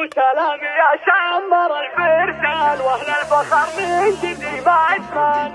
وسلامي يا شمر الفرسان وأهل الفخر من جدي ما عدمان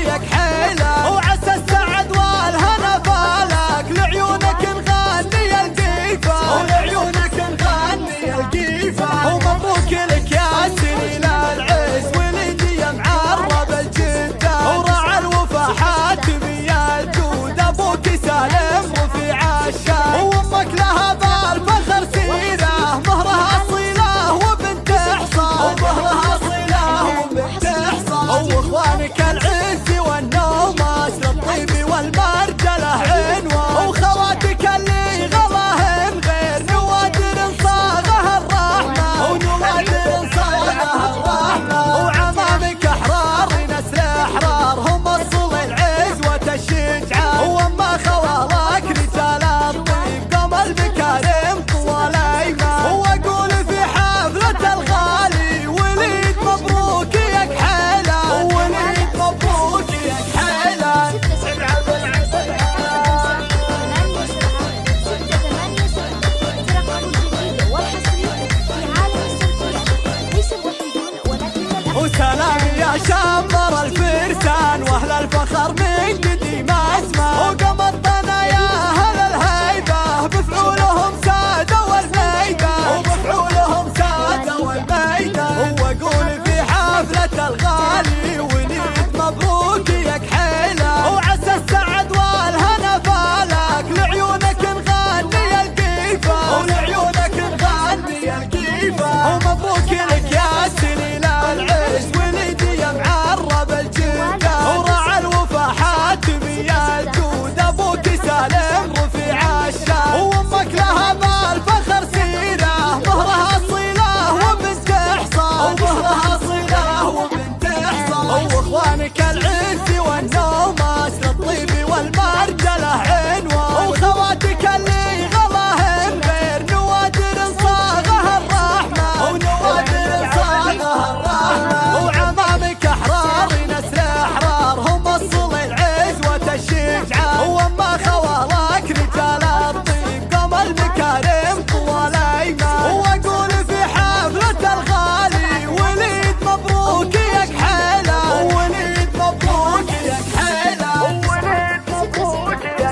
وياك حيله وعسى السعد والهنا بالك لعيونك نغني القيفه ولعيونك نغني القيفه ومبروك لك يا سنين العز والهديه معرب الجدة. ورع الوفا حاتمي الجود أبوك سالم. aşağı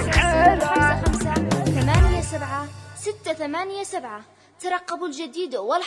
لك على خمسة ثمانية سبعة ستة ثمانية سبعة. ترقبوا الجديد والحق